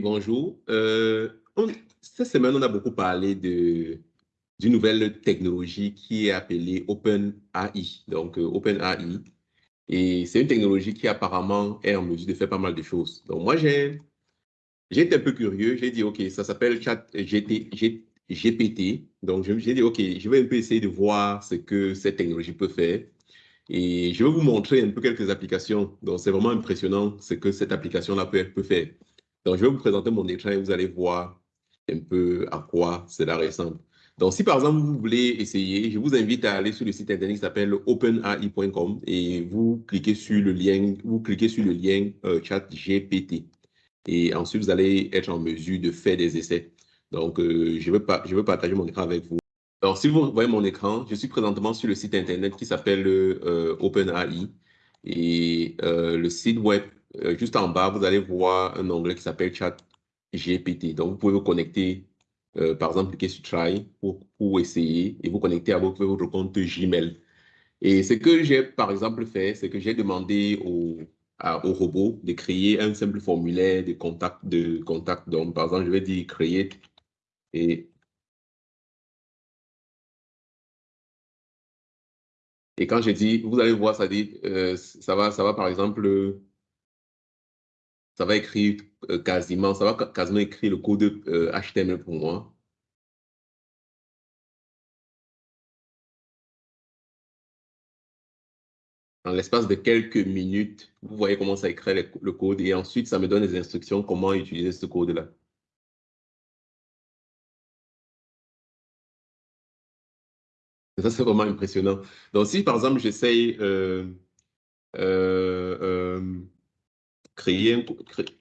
Bonjour. Euh, cette semaine, on a beaucoup parlé d'une nouvelle technologie qui est appelée OpenAI. Donc, euh, OpenAI. Et c'est une technologie qui apparemment est en mesure de faire pas mal de choses. Donc, moi, j'ai été un peu curieux. J'ai dit, OK, ça s'appelle GPT. Donc, j'ai dit, OK, je vais un peu essayer de voir ce que cette technologie peut faire. Et je vais vous montrer un peu quelques applications. Donc, c'est vraiment impressionnant ce que cette application-là peut faire. Donc, je vais vous présenter mon écran et vous allez voir un peu à quoi cela ressemble. Donc, si par exemple, vous voulez essayer, je vous invite à aller sur le site internet qui s'appelle openai.com et vous cliquez sur le lien, vous cliquez sur le lien euh, chat GPT. Et ensuite, vous allez être en mesure de faire des essais. Donc, euh, je, veux je veux partager mon écran avec vous. Alors, si vous voyez mon écran, je suis présentement sur le site internet qui s'appelle euh, OpenAI. Et le site web euh, juste en bas, vous allez voir un onglet qui s'appelle Chat GPT. Donc, vous pouvez vous connecter, euh, par exemple, cliquer sur Try pour, essayer et vous connecter à votre, votre compte Gmail. Et ce que j'ai, par exemple, fait, c'est que j'ai demandé au, au robot de créer un simple formulaire de contact. De contact. Donc, par exemple, je vais dire create et Et quand j'ai dit, vous allez voir, ça dit, euh, ça va, ça va par exemple ça va écrire euh, quasiment, ça va quasiment écrire le code HTML euh, pour moi. En l'espace de quelques minutes, vous voyez comment ça écrit le, code et ensuite, ça me donne des instructions comment utiliser ce code-là. Ça, c'est vraiment impressionnant. Donc, si par exemple, j'essaye euh, 可以不可以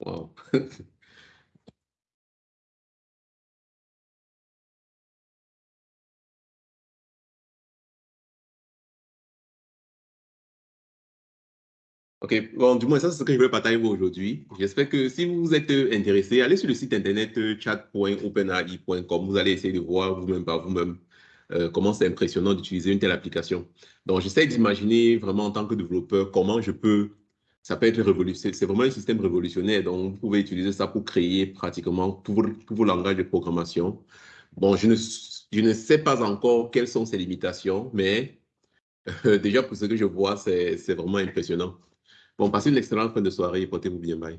Wow. OK, bon, du moins, ça, c'est ce que je vais partager aujourd'hui. J'espère que si vous êtes intéressé, allez sur le site internet euh, chat.openai.com. Vous allez essayer de voir vous-même par vous-même euh, comment c'est impressionnant d'utiliser une telle application. Donc, j'essaie d'imaginer vraiment en tant que développeur comment je peux ça peut être révolutionnaire. C'est vraiment un système révolutionnaire. Donc, vous pouvez utiliser ça pour créer pratiquement tous vos, langages de programmation. Bon, je ne, je ne sais pas encore quelles sont ses limitations, mais euh, déjà pour ce que je vois, c'est vraiment impressionnant. Bon, passez une excellente fin de soirée et portez-vous bien. Bye.